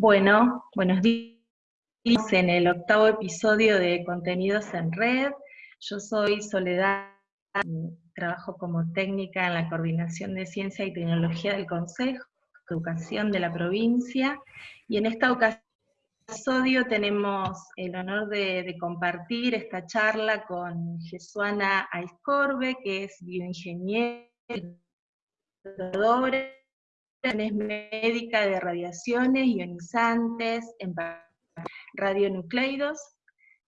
Bueno, buenos días. En el octavo episodio de Contenidos en Red, yo soy Soledad, trabajo como técnica en la Coordinación de Ciencia y Tecnología del Consejo de Educación de la provincia, y en esta episodio tenemos el honor de, compartir esta charla con Jesuana Aiscorbe, que es bioingeniera, médica de radiaciones ionizantes en radionucleidos,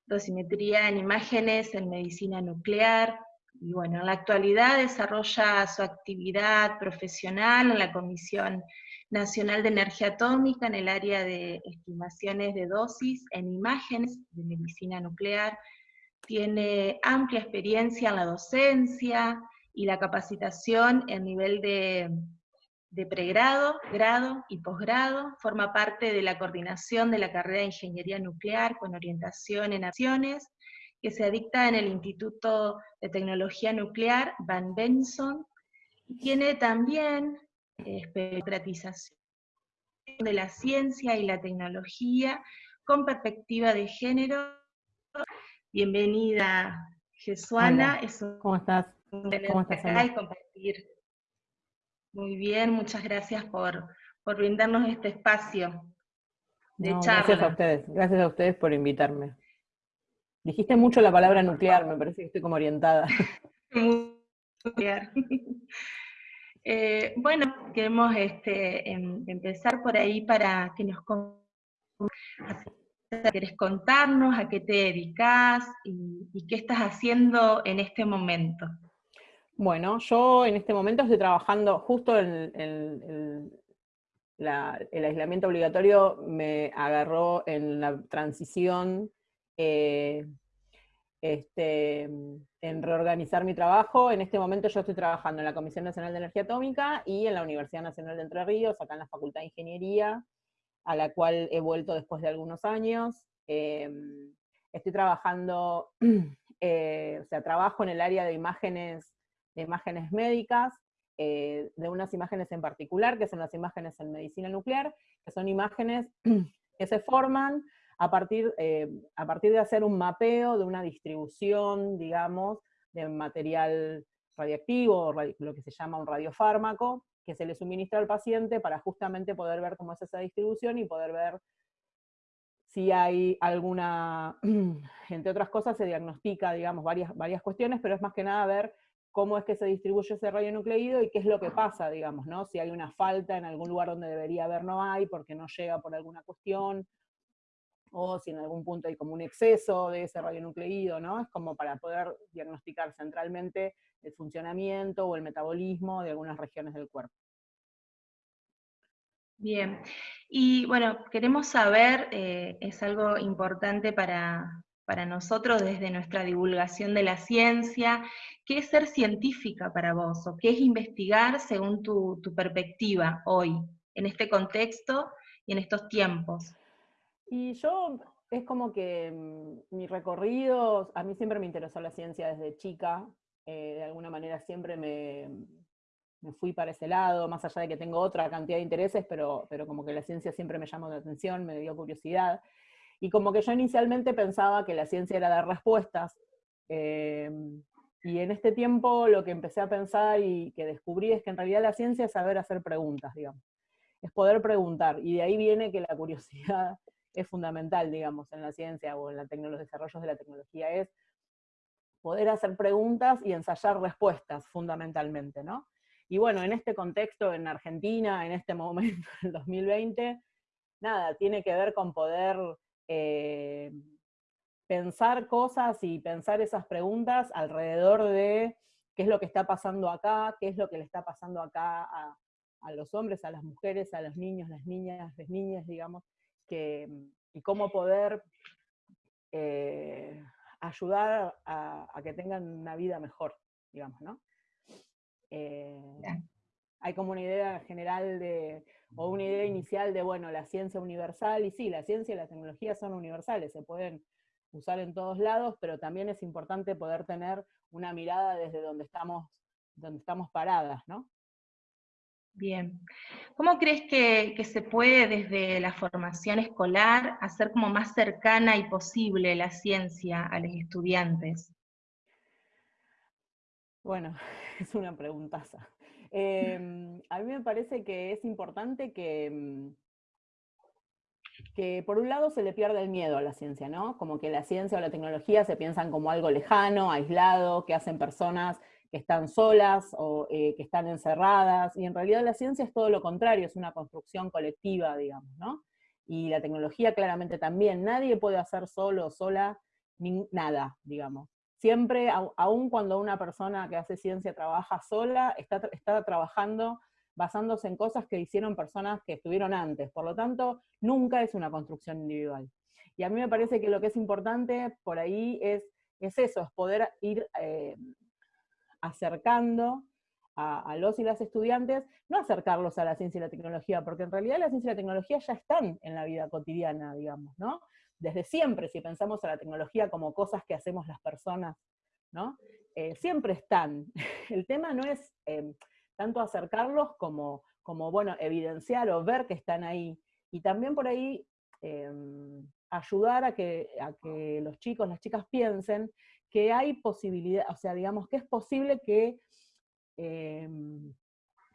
dosimetría en imágenes en medicina nuclear, y bueno, en la actualidad desarrolla su actividad profesional en la Comisión Nacional de Energía Atómica en el área de estimaciones de dosis en imágenes de medicina nuclear, tiene amplia experiencia en la docencia y la capacitación en nivel de de pregrado, grado y posgrado, forma parte de la coordinación de la carrera de Ingeniería Nuclear con orientación en acciones, que se dicta en el Instituto de Tecnología Nuclear Van Benson, tiene también especialización de la ciencia y la tecnología con perspectiva de género. Bienvenida, Jesuana. ¿Cómo estás? ¿Cómo estás? compartir muy bien, muchas gracias por, brindarnos este espacio de charla. Gracias a ustedes, gracias a ustedes por invitarme. Dijiste mucho la palabra nuclear, me parece que estoy como orientada. nuclear. Eh, bueno, queremos este, em, empezar por ahí para que nos querés contarnos, a qué te dedicas y, y qué estás haciendo en este momento. Bueno, yo en este momento estoy trabajando justo en, el aislamiento obligatorio me agarró en la transición, eh, este, en reorganizar mi trabajo. En este momento yo estoy trabajando en la Comisión Nacional de Energía Atómica y en la Universidad Nacional de Entre Ríos, acá en la Facultad de Ingeniería, a la cual he vuelto después de algunos años. Em, estoy trabajando, eh, o sea, trabajo en el área de imágenes de imágenes médicas, eh, de unas imágenes en particular, que son las imágenes en medicina nuclear, que son imágenes que se forman a partir, eh, a partir de hacer un mapeo de una distribución, digamos, de material radiactivo, lo que se llama un radiofármaco, que se le suministra al paciente para justamente poder ver cómo es esa distribución y poder ver si hay alguna, entre otras cosas se diagnostica, digamos, varias, varias cuestiones, pero es más que nada ver cómo es que se distribuye ese radionucleido y qué es lo que pasa, digamos, ¿no? Si hay una falta en algún lugar donde debería haber, no hay, porque no llega por alguna cuestión, o si en algún punto hay como un exceso de ese radionucleido, ¿no? Es como para poder diagnosticar centralmente el funcionamiento o el metabolismo de algunas regiones del cuerpo. Bien, y bueno, queremos saber, eh, es algo importante para, para nosotros desde nuestra divulgación de la ciencia, ¿qué es ser científica para vos? ¿O qué es investigar según tu, perspectiva hoy, en este contexto y en estos tiempos? Y yo, es como que mm, mi recorrido, a mí siempre me interesó la ciencia desde chica, eh, de alguna manera siempre me, me, fui para ese lado, más allá de que tengo otra cantidad de intereses, pero, pero como que la ciencia siempre me llamó la atención, me dio curiosidad. Y como que yo inicialmente pensaba que la ciencia era dar respuestas, eh, y en este tiempo lo que empecé a pensar y que descubrí es que en realidad la ciencia es saber hacer preguntas, digamos. Es poder preguntar, y de ahí viene que la curiosidad es fundamental, digamos, en la ciencia o en, la los desarrollos de la tecnología, es poder hacer preguntas y ensayar respuestas, fundamentalmente, ¿no? Y bueno, en este contexto, en Argentina, en este momento, en 2020, nada, tiene que ver con poder eh, pensar cosas y pensar esas preguntas alrededor de qué es lo que está pasando acá, qué es lo que le está pasando acá a, los hombres, a las mujeres, a los niños, las niñas, las niñas, digamos, que, y cómo poder eh, ayudar a, que tengan una vida mejor, digamos, ¿no? Eh, hay como una idea general de, o una idea inicial de, bueno, la ciencia universal, y sí, la ciencia y la tecnología son universales, se pueden usar en todos lados, pero también es importante poder tener una mirada desde donde estamos, donde estamos paradas, ¿no? Bien. ¿Cómo crees que, que, se puede desde la formación escolar hacer como más cercana y posible la ciencia a los estudiantes? Bueno, es una preguntaza. Em, a mí me parece que es importante que, mm, que por un lado se le pierde el miedo a la ciencia, ¿no? Como que la ciencia o la tecnología se piensan como algo lejano, aislado, que hacen personas que están solas o eh, que están encerradas, y en realidad la ciencia es todo lo contrario, es una construcción colectiva, digamos, ¿no? Y la tecnología claramente también, nadie puede hacer solo o sola nada, digamos. Siempre, aun cuando una persona que hace ciencia trabaja sola, está, está trabajando basándose en cosas que hicieron personas que estuvieron antes. Por lo tanto, nunca es una construcción individual. Y a mí me parece que lo que es importante por ahí es, es eso, es poder ir eh, acercando a, los y las estudiantes, no acercarlos a la ciencia y la tecnología, porque en realidad la ciencia y la tecnología ya están en la vida cotidiana, digamos, ¿no? Desde siempre, si pensamos a la tecnología como cosas que hacemos las personas, ¿no? Eh, siempre están. El tema no es eh, tanto acercarlos como, como, bueno, evidenciar o ver que están ahí. Y también por ahí em, ayudar a que, a que los chicos, las chicas piensen que hay posibilidad, o sea, digamos que es posible que em,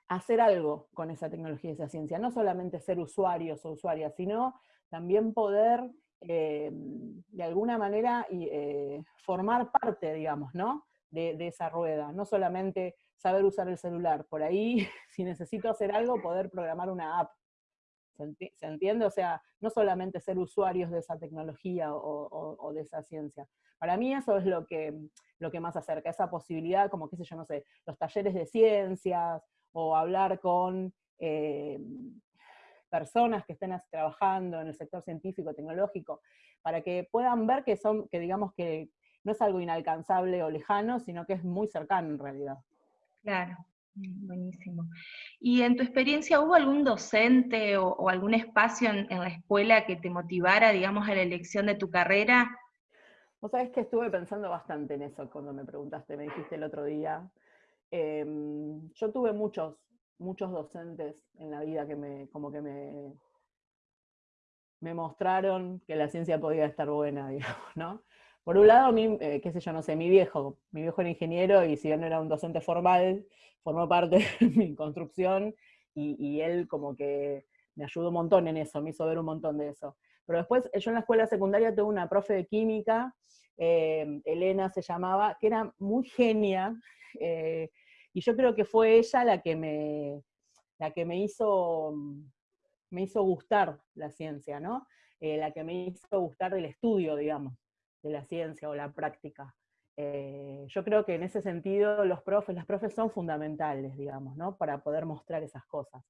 hacer algo con esa tecnología y esa ciencia, no solamente ser usuarios o usuarias, sino también poder em, de alguna manera eh, formar parte, digamos, ¿no? De, de, esa rueda, no solamente saber usar el celular, por ahí, si necesito hacer algo, poder programar una app, ¿Se, entiende? O sea, no solamente ser usuarios de esa tecnología o, de esa ciencia. Para mí eso es lo que, lo que más acerca, esa posibilidad, como qué sé yo, no sé, los talleres de ciencias, o hablar con eh, personas que estén trabajando en el sector científico, tecnológico, para que puedan ver que son, que digamos que no es algo inalcanzable o lejano, sino que es muy cercano en realidad. Claro. Mm, buenísimo. ¿Y en tu experiencia hubo algún docente o, algún espacio en, la escuela que te motivara, digamos, a la elección de tu carrera? Vos sabés que estuve pensando bastante en eso cuando me preguntaste, me dijiste el otro día. Em, yo tuve muchos, muchos docentes en la vida que me, como que me, me mostraron que la ciencia podía estar buena, digamos, ¿no? Por un lado, mi, eh, qué sé yo, no sé, mi viejo, mi viejo era ingeniero y si bien no era un docente formal, formó parte de mi construcción y, él como que me ayudó un montón en eso, me hizo ver un montón de eso. Pero después yo en la escuela secundaria tuve una profe de química, eh, Elena se llamaba, que era muy genia, eh, y yo creo que fue ella la que me, la que me hizo, me hizo gustar la ciencia, ¿no? la que me hizo gustar el estudio, digamos de la ciencia o la práctica. Eh, yo creo que en ese sentido los profes, las profes son fundamentales, digamos, ¿no? Para poder mostrar esas cosas,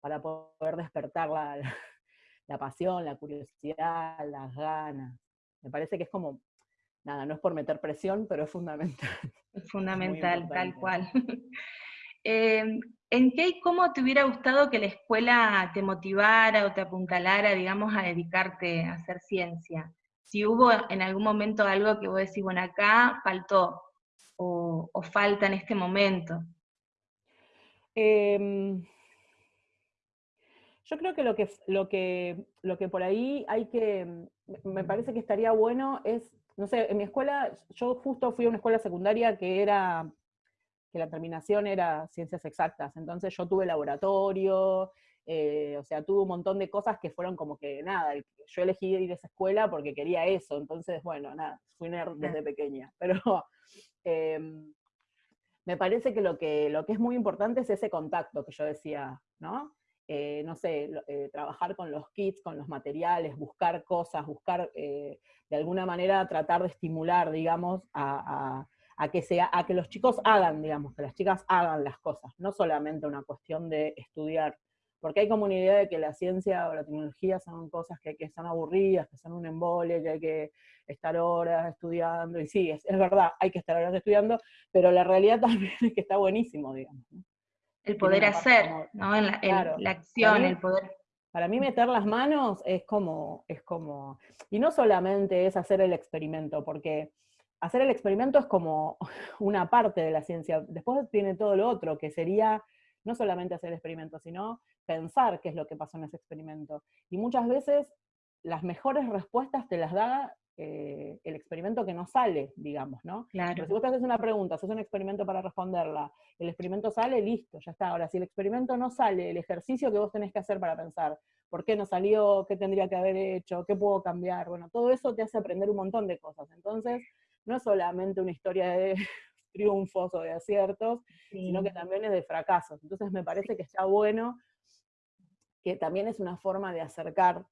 para poder despertar la, la, pasión, la curiosidad, las ganas. Me parece que es como, nada, no es por meter presión, pero es fundamental. Es fundamental, tal cual. Em, ¿En qué y cómo te hubiera gustado que la escuela te motivara o te apuntalara, digamos, a dedicarte a hacer ciencia? si hubo en algún momento algo que vos decís, bueno, acá faltó o, falta en este momento. Em, yo creo que lo que, lo, que, lo que por ahí hay que, me parece que estaría bueno es, no sé, en mi escuela, yo justo fui a una escuela secundaria que era, que la terminación era ciencias exactas, entonces yo tuve laboratorio, eh, o sea, tuve un montón de cosas que fueron como que, nada, yo elegí ir a esa escuela porque quería eso, entonces, bueno, nada, fui nerd desde pequeña, pero em, me parece que lo, que lo que es muy importante es ese contacto que yo decía, ¿no? Eh, no sé, eh, trabajar con los kits, con los materiales, buscar cosas, buscar de alguna manera tratar de estimular, digamos, a, a, que sea, a que los chicos hagan, digamos, que las chicas hagan las cosas, no solamente una cuestión de estudiar porque hay como una idea de que la ciencia o la tecnología son cosas que, que son aburridas, que son un embole, que hay que estar horas estudiando, y sí, es, verdad, hay que estar horas estudiando, pero la realidad también es que está buenísimo, digamos. El poder hacer, ¿no? En la, la acción, el poder... Para mí meter las manos es como, es como, y no solamente es hacer el experimento, porque hacer el experimento es como una parte de la ciencia, después tiene todo lo otro, que sería no solamente hacer el experimento, sino pensar qué es lo que pasó en ese experimento. Y muchas veces las mejores respuestas te las da eh, el experimento que no sale, digamos, ¿no? Claro. si vos te haces una pregunta, haces un experimento para responderla, el experimento sale, listo, ya está. Ahora, si el experimento no sale, el ejercicio que vos tenés que hacer para pensar, ¿por qué no salió? ¿Qué tendría que haber hecho? ¿Qué puedo cambiar? Bueno, todo eso te hace aprender un montón de cosas. Entonces, no es solamente una historia de triunfos o de aciertos, sino que también es de fracasos. Entonces me parece que está bueno, que también es una forma de acercar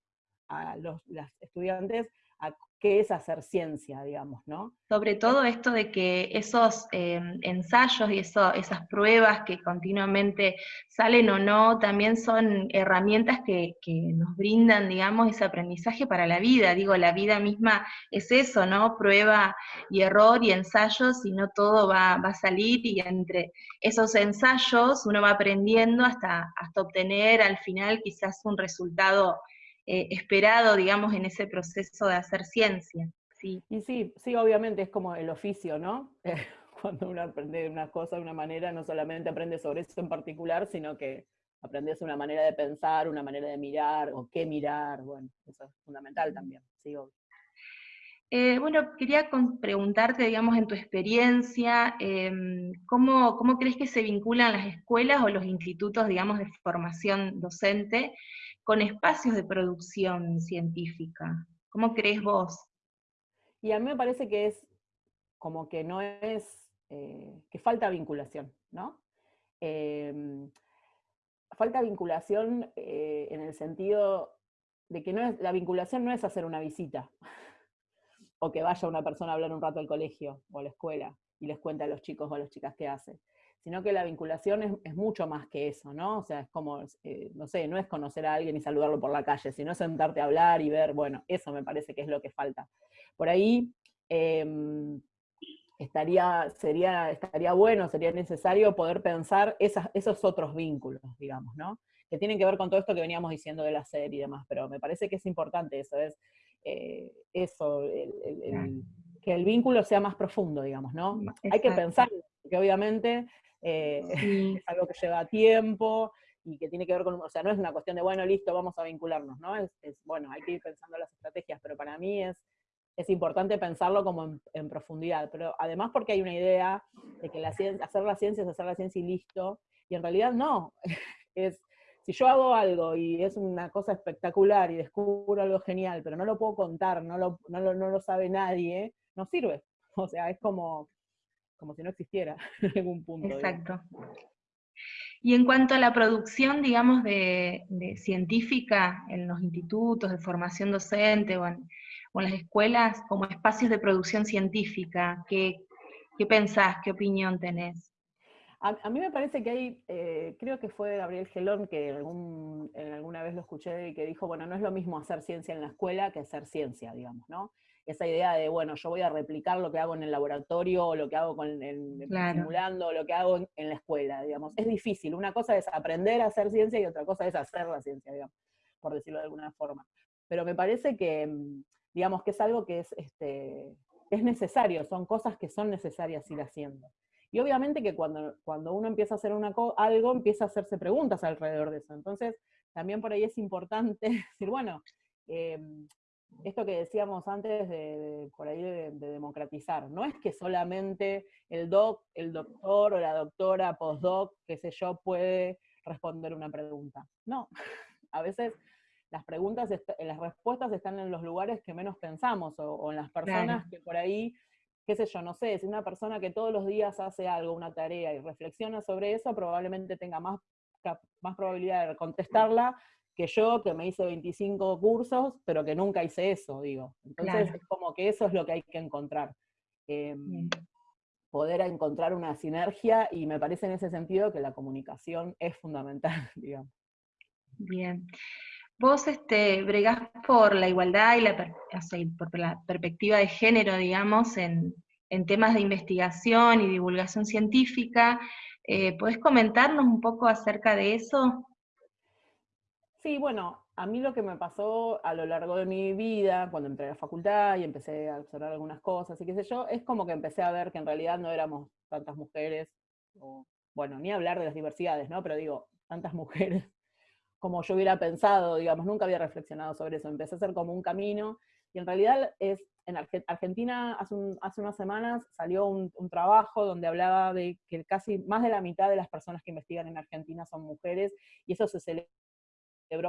a los estudiantes a qué es hacer ciencia, digamos, ¿no? Sobre todo esto de que esos eh, ensayos y esas pruebas que continuamente salen o no, también son herramientas que, nos brindan, digamos, ese aprendizaje para la vida. Digo, la vida misma es eso, ¿no? Prueba y error y ensayos, y no todo va, a salir, y entre esos ensayos uno va aprendiendo hasta, hasta obtener al final quizás un resultado eh, esperado, digamos, en ese proceso de hacer ciencia. Sí. Y sí, sí, obviamente es como el oficio, ¿no? cuando uno aprende una cosa de una manera, no solamente aprende sobre eso en particular, sino que aprendes una manera de pensar, una manera de mirar, o qué mirar, bueno, eso es fundamental también, sí, eh, bueno, quería preguntarte, digamos, en tu experiencia, em, ¿cómo, ¿cómo, crees que se vinculan las escuelas o los institutos, digamos, de formación docente con espacios de producción científica. ¿Cómo crees vos? Y a mí me parece que es como que no es, eh, que falta vinculación, ¿no? Em, falta vinculación eh, en el sentido de que no es, la vinculación no es hacer una visita, o que vaya una persona a hablar un rato al colegio o a la escuela y les cuente a los chicos o a las chicas qué hace sino que la vinculación es, mucho más que eso, ¿no? O sea, es como, eh, no sé, no es conocer a alguien y saludarlo por la calle, sino sentarte a hablar y ver, bueno, eso me parece que es lo que falta. Por ahí em, estaría, sería, estaría bueno, sería necesario poder pensar esos otros vínculos, digamos, ¿no? Que tienen que ver con todo esto que veníamos diciendo de la serie y demás, pero me parece que es importante eso, es eh, eso, que el vínculo sea más profundo, digamos, ¿no? Hay que pensar, que obviamente eh, es algo que lleva tiempo y que tiene que ver con, o sea, no es una cuestión de, bueno, listo, vamos a vincularnos, ¿no? Es, bueno, hay que ir pensando las estrategias, pero para mí es, es importante pensarlo como en, profundidad, pero además porque hay una idea de que la ciencia, hacer la ciencia es hacer la ciencia y listo, y en realidad no, es, si yo hago algo y es una cosa espectacular y descubro algo genial, pero no lo puedo contar, no lo, no lo, no lo sabe nadie, no sirve. O sea, es como, como si no existiera en algún punto. Exacto. Y en cuanto a la producción, digamos, de, científica en los institutos de formación docente o en, las escuelas como espacios de producción científica, ¿qué, pensás, qué opinión tenés? A, mí me parece que hay, eh, creo que fue Gabriel Gelón que en alguna vez lo escuché y que dijo, bueno, no es lo mismo hacer ciencia en la escuela que hacer ciencia, digamos, ¿no? Esa idea de, bueno, yo voy a replicar lo que hago en el laboratorio, o lo que hago con, en, simulando, lo que hago en, la escuela, digamos. Es difícil. Una cosa es aprender a hacer ciencia y otra cosa es hacer la ciencia, digamos, por decirlo de alguna forma. Pero me parece que, mm, digamos, que es algo que es, este, es necesario, son cosas que son necesarias ir haciendo. Y obviamente que cuando, cuando uno empieza a hacer una algo, empieza a hacerse preguntas alrededor de eso. Entonces, también por ahí es importante decir, bueno, eh, esto que decíamos antes de, por ahí de, democratizar, no es que solamente el doc, el doctor o la doctora postdoc, qué sé yo, puede responder una pregunta. No, a veces las preguntas, las respuestas están en los lugares que menos pensamos, o, en las personas que por ahí, qué sé yo, no sé, si una persona que todos los días hace algo, una tarea, y reflexiona sobre eso, probablemente tenga más, más probabilidad de contestarla que yo, que me hice 25 cursos, pero que nunca hice eso, digo. Entonces es como que eso es lo que hay que encontrar. Em, poder encontrar una sinergia y me parece en ese sentido que la comunicación es fundamental, digamos. Bien. Vos este, bregás por la igualdad y la, por la perspectiva de género, digamos, en, temas de investigación y divulgación científica. Eh, ¿Podés comentarnos un poco acerca de eso? Sí, bueno, a mí lo que me pasó a lo largo de mi vida, cuando entré a la facultad y empecé a observar algunas cosas y qué sé yo, es como que empecé a ver que en realidad no éramos tantas mujeres, o bueno, ni hablar de las diversidades, ¿no? Pero digo, tantas mujeres como yo hubiera pensado, digamos, nunca había reflexionado sobre eso, empecé a hacer como un camino, y en realidad es, en Argentina hace, unas semanas salió un, trabajo donde hablaba de que casi más de la mitad de las personas que investigan en Argentina son mujeres, y eso se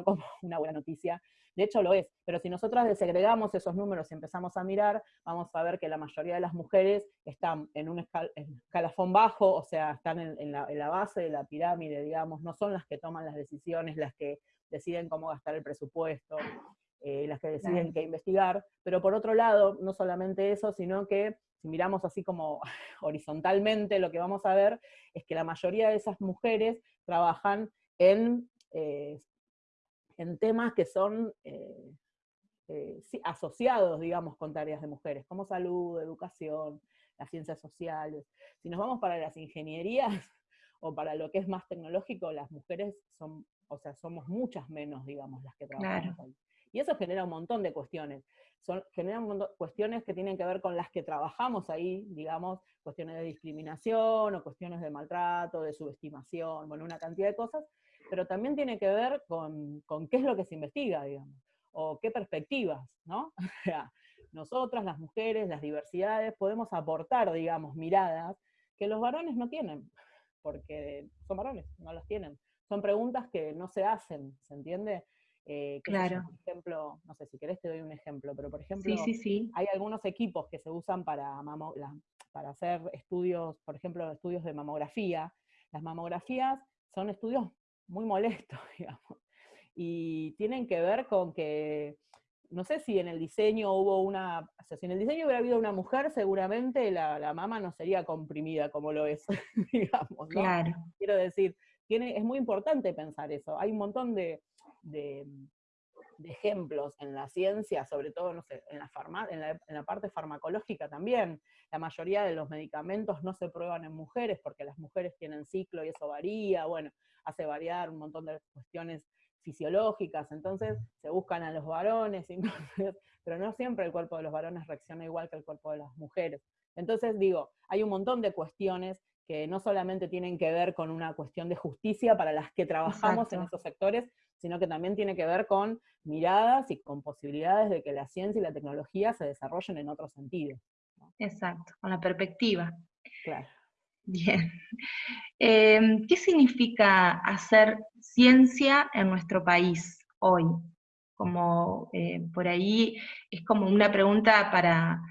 como una buena noticia, de hecho lo es, pero si nosotras desegregamos esos números y empezamos a mirar, vamos a ver que la mayoría de las mujeres están en un escalafón bajo, o sea, están en, la, base de la pirámide, digamos, no son las que toman las decisiones, las que deciden cómo gastar el presupuesto, eh, las que deciden qué investigar, pero por otro lado, no solamente eso, sino que si miramos así como horizontalmente, lo que vamos a ver es que la mayoría de esas mujeres trabajan en eh, en temas que son eh, eh, asociados, digamos, con tareas de mujeres, como salud, educación, las ciencias sociales. Si nos vamos para las ingenierías o para lo que es más tecnológico, las mujeres son, o sea, somos muchas menos, digamos, las que trabajamos ahí. Y eso genera un montón de cuestiones. Son, genera un montón, cuestiones que tienen que ver con las que trabajamos ahí, digamos, cuestiones de discriminación o cuestiones de maltrato, de subestimación, bueno, una cantidad de cosas pero también tiene que ver con, qué es lo que se investiga, digamos, o qué perspectivas, ¿no? O sea, nosotras, las mujeres, las diversidades, podemos aportar, digamos, miradas que los varones no tienen, porque son varones, no las tienen. Son preguntas que no se hacen, ¿se entiende? Eh, claro. por ejemplo, no sé si querés te doy un ejemplo, pero por ejemplo, hay algunos equipos que se usan para, para hacer estudios, por ejemplo, estudios de mamografía. Las mamografías son estudios muy molesto, digamos. Y tienen que ver con que, no sé si en el diseño hubo una, o sea, si en el diseño hubiera habido una mujer, seguramente la, la mama no sería comprimida como lo es, digamos, ¿no? Claro. Quiero decir, tiene, es muy importante pensar eso. Hay un montón de, de, ejemplos en la ciencia, sobre todo, no sé, en la, en, la, en la parte farmacológica también. La mayoría de los medicamentos no se prueban en mujeres porque las mujeres tienen ciclo y eso varía. Bueno, hace variar un montón de cuestiones fisiológicas, entonces se buscan a los varones, pero no siempre el cuerpo de los varones reacciona igual que el cuerpo de las mujeres. Entonces digo, hay un montón de cuestiones que no solamente tienen que ver con una cuestión de justicia para las que trabajamos en esos sectores, sino que también tiene que ver con miradas y con posibilidades de que la ciencia y la tecnología se desarrollen en otro sentido. Exacto, con la perspectiva. Claro. Bien. Em, ¿Qué significa hacer ciencia en nuestro país hoy? Como eh, por ahí es como una pregunta para,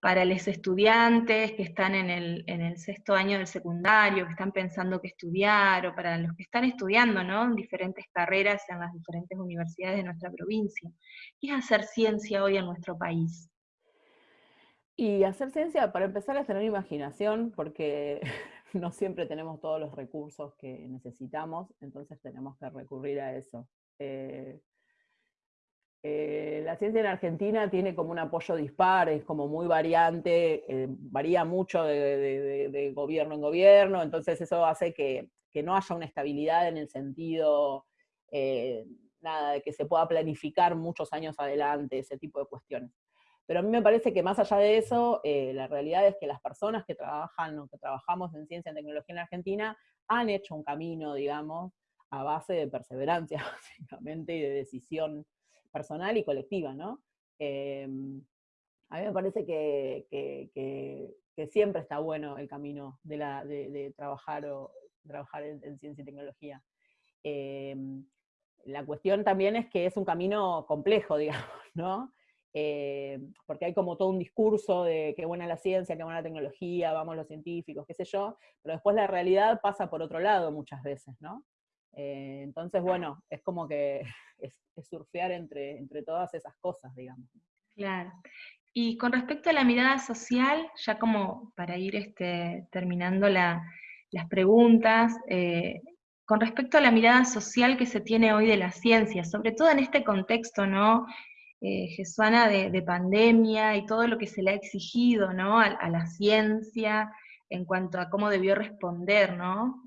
para los estudiantes que están en el, en el, sexto año del secundario, que están pensando qué estudiar, o para los que están estudiando ¿no? en diferentes carreras en las diferentes universidades de nuestra provincia. ¿Qué es hacer ciencia hoy en nuestro país? Y hacer ciencia, para empezar, es tener imaginación, porque no siempre tenemos todos los recursos que necesitamos, entonces tenemos que recurrir a eso. Eh, eh, la ciencia en Argentina tiene como un apoyo dispar, es como muy variante, eh, varía mucho de, gobierno en gobierno, entonces eso hace que, no haya una estabilidad en el sentido, nada, de que se pueda planificar muchos años adelante, ese tipo de cuestiones. Pero a mí me parece que más allá de eso, eh, la realidad es que las personas que trabajan o que trabajamos en ciencia y tecnología en Argentina han hecho un camino, digamos, a base de perseverancia, básicamente, y de decisión personal y colectiva, ¿no? Em, a mí me parece que, siempre está bueno el camino de, trabajar, o, trabajar en, ciencia y tecnología. Em, la cuestión también es que es un camino complejo, digamos, ¿no? Eh, porque hay como todo un discurso de qué buena la ciencia, qué buena la tecnología, vamos los científicos, qué sé yo, pero después la realidad pasa por otro lado muchas veces, ¿no? Eh, entonces, bueno, es como que es, surfear entre, entre todas esas cosas, digamos. Claro. Y con respecto a la mirada social, ya como para ir este, terminando las preguntas, eh, con respecto a la mirada social que se tiene hoy de la ciencia, sobre todo en este contexto, ¿no? eh, Jesuana de, pandemia y todo lo que se le ha exigido ¿no? a, la ciencia en cuanto a cómo debió responder, ¿no?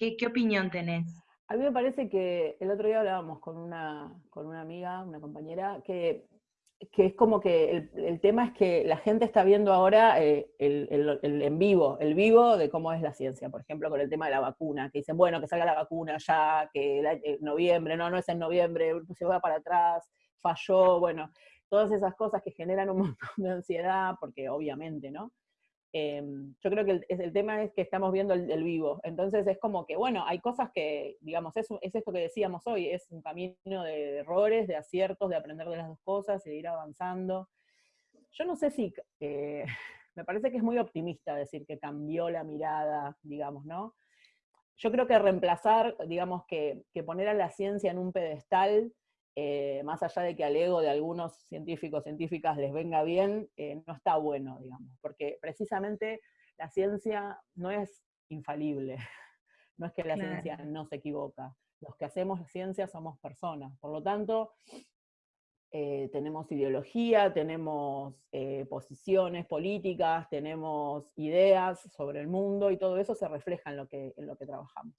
¿Qué, opinión tenés? A mí me parece que el otro día hablábamos con una, con una amiga, una compañera, que que es como que el, tema es que la gente está viendo ahora eh, el, en vivo, el vivo de cómo es la ciencia, por ejemplo, con el tema de la vacuna, que dicen, bueno, que salga la vacuna ya, que en noviembre, no, no es en noviembre, se va para atrás, falló, bueno, todas esas cosas que generan un montón de ansiedad, porque obviamente, ¿no? Em, yo creo que el, el, tema es que estamos viendo el, vivo. Entonces es como que, bueno, hay cosas que, digamos, es, es, esto que decíamos hoy, es un camino de errores, de aciertos, de aprender de las dos cosas de ir avanzando. Yo no sé si, eh, me parece que es muy optimista decir que cambió la mirada, digamos, ¿no? Yo creo que reemplazar, digamos, que, que poner a la ciencia en un pedestal eh, más allá de que al ego de algunos científicos, científicas les venga bien, eh, no está bueno, digamos, porque precisamente la ciencia no es infalible, no es que la ciencia no se equivoca, los que hacemos ciencia somos personas, por lo tanto, eh, tenemos ideología, tenemos posiciones políticas, tenemos ideas sobre el mundo y todo eso se refleja en lo que, en lo que trabajamos.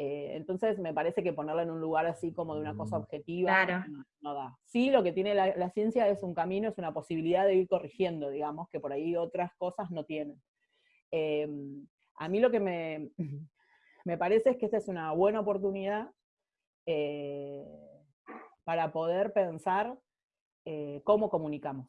Eh, entonces me parece que ponerla en un lugar así como de una cosa mm. objetiva no, da. Sí, lo que tiene la, ciencia es un camino, es una posibilidad de ir corrigiendo, digamos, que por ahí otras cosas no tienen. Em, a mí lo que me, me, parece es que esta es una buena oportunidad eh, para poder pensar eh, cómo comunicamos,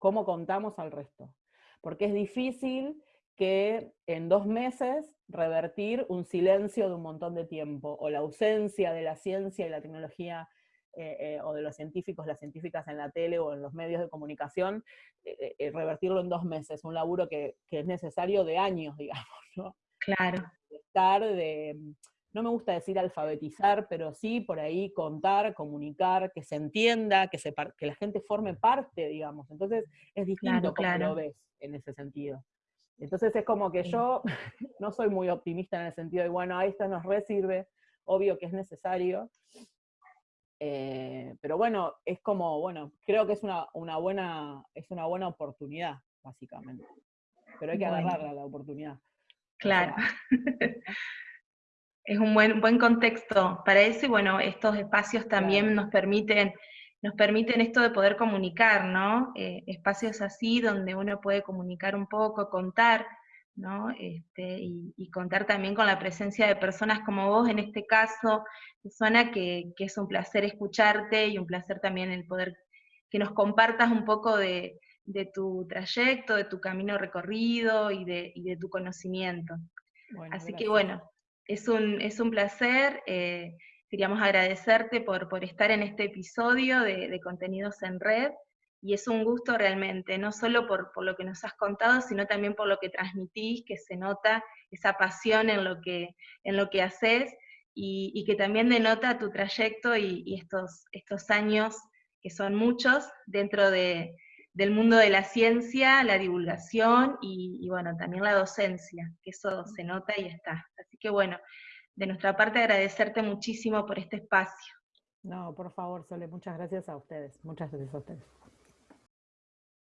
cómo contamos al resto. Porque es difícil que en dos meses revertir un silencio de un montón de tiempo, o la ausencia de la ciencia y la tecnología, eh, eh, o de los científicos, las científicas en la tele o en los medios de comunicación, eh, revertirlo en dos meses, un laburo que, es necesario de años, digamos, ¿no? Claro. Estar de, no me gusta decir alfabetizar, pero sí por ahí contar, comunicar, que se entienda, que, se, que la gente forme parte, digamos. Entonces es distinto claro, lo ves en ese sentido. Entonces es como que yo no soy muy optimista en el sentido de, bueno, a esto nos resirve, obvio que es necesario, eh, pero bueno, es como, bueno, creo que es una, buena, es una buena oportunidad, básicamente. Pero hay que agarrarla la oportunidad. Claro. es un buen, buen contexto para eso y bueno, estos espacios también nos permiten nos permiten esto de poder comunicar, ¿no? Eh, espacios así donde uno puede comunicar un poco, contar, ¿no? Este, y, contar también con la presencia de personas como vos, en este caso, Susana, que, que es un placer escucharte y un placer también el poder que nos compartas un poco de, tu trayecto, de tu camino recorrido y de, de tu conocimiento. Así que bueno, es un, es un placer. Eh, Queríamos agradecerte por, por estar en este episodio de, Contenidos en Red, y es un gusto realmente, no solo por, por, lo que nos has contado, sino también por lo que transmitís, que se nota esa pasión en lo que, en lo que haces, y, que también denota tu trayecto y, estos, estos años, que son muchos, dentro de, del mundo de la ciencia, la divulgación y, y, bueno, también la docencia, que eso se nota y está. Así que bueno, de nuestra parte agradecerte muchísimo por este espacio. No, por favor, Sole, muchas gracias a ustedes. Muchas gracias a ustedes.